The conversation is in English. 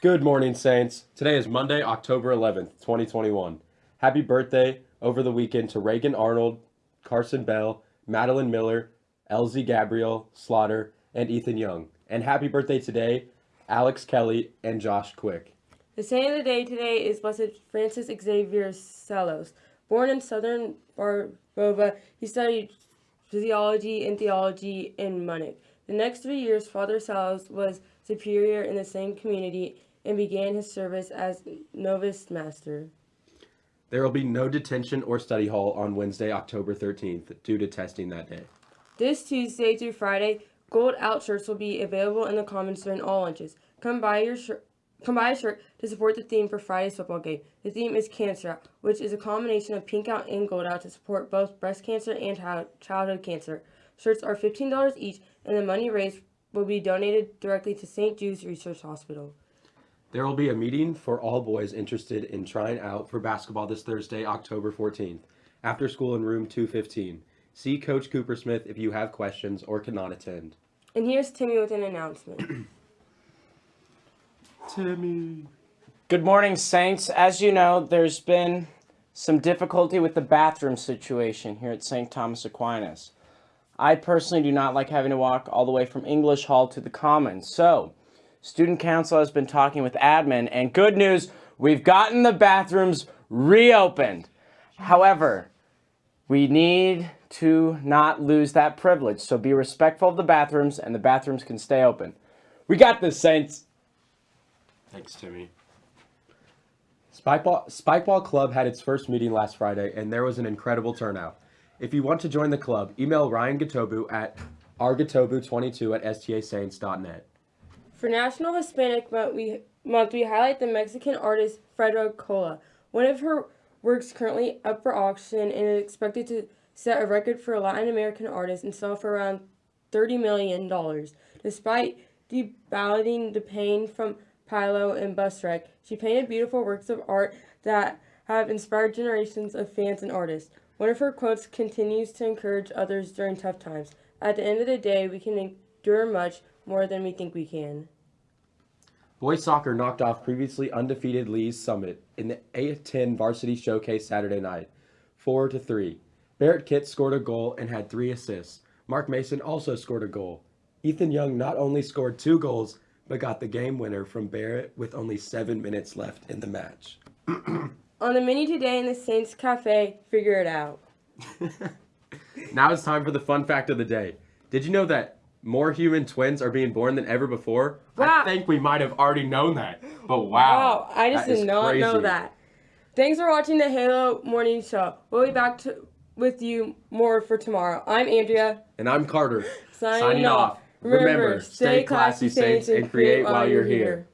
Good morning, Saints. Today is Monday, October 11th, 2021. Happy birthday over the weekend to Reagan Arnold, Carson Bell, Madeline Miller, Elsie Gabriel Slaughter, and Ethan Young. And happy birthday today, Alex Kelly and Josh Quick. The saint of the day today is Blessed Francis Xavier Seelos. Born in southern Bavaria, he studied physiology and theology in Munich. The next three years, Father Seelos was superior in the same community and began his service as novice master. There will be no detention or study hall on Wednesday, October 13th, due to testing that day. This Tuesday through Friday, gold out shirts will be available in the commons during all lunches. Come buy your shirt. Come buy a shirt to support the theme for Friday's football game. The theme is Cancer Out, which is a combination of pink out and gold out to support both breast cancer and childhood cancer. Shirts are $15 each, and the money raised will be donated directly to St. Jude's Research Hospital. There will be a meeting for all boys interested in trying out for basketball this Thursday, October 14th, after school in room 215. See Coach Cooper Smith if you have questions or cannot attend. And here's Timmy with an announcement. Timmy. Good morning, Saints. As you know, there's been some difficulty with the bathroom situation here at St. Thomas Aquinas. I personally do not like having to walk all the way from English Hall to the Commons. So, Student Council has been talking with admin, and good news, we've gotten the bathrooms reopened. However, we need to not lose that privilege, so be respectful of the bathrooms, and the bathrooms can stay open. We got this, Saints. Thanks, Timmy. Spikeball, Spikeball Club had its first meeting last Friday, and there was an incredible turnout. If you want to join the club, email Ryan Gatobu at rgatobu22 at stasaints.net. For National Hispanic Month we, month, we highlight the Mexican artist Frida Kahlo. One of her works currently up for auction and is expected to set a record for a Latin American artist and sell for around $30 million. Despite deballoting the pain from polio and bus wreck, she painted beautiful works of art that have inspired generations of fans and artists. One of her quotes continues to encourage others during tough times. At the end of the day, we can endure much more than we think we can. Boys soccer knocked off previously undefeated Lee's Summit in the A10 varsity showcase Saturday night, 4 to 3. Barrett Kitt scored a goal and had three assists. Mark Mason also scored a goal. Ethan Young not only scored two goals, but got the game winner from Barrett with only seven minutes left in the match. On the menu today in the Saints Cafe, figure it out. now it's time for the fun fact of the day. Did you know that more human twins are being born than ever before? Wow. I think we might have already known that, but wow. Wow, I just did not crazy. know that. Thanks for watching the Halo Morning Show. We'll be back to, with you more for tomorrow. I'm Andrea. And I'm Carter. Signing, Signing off. Remember, stay classy, Saints, and create while you're here.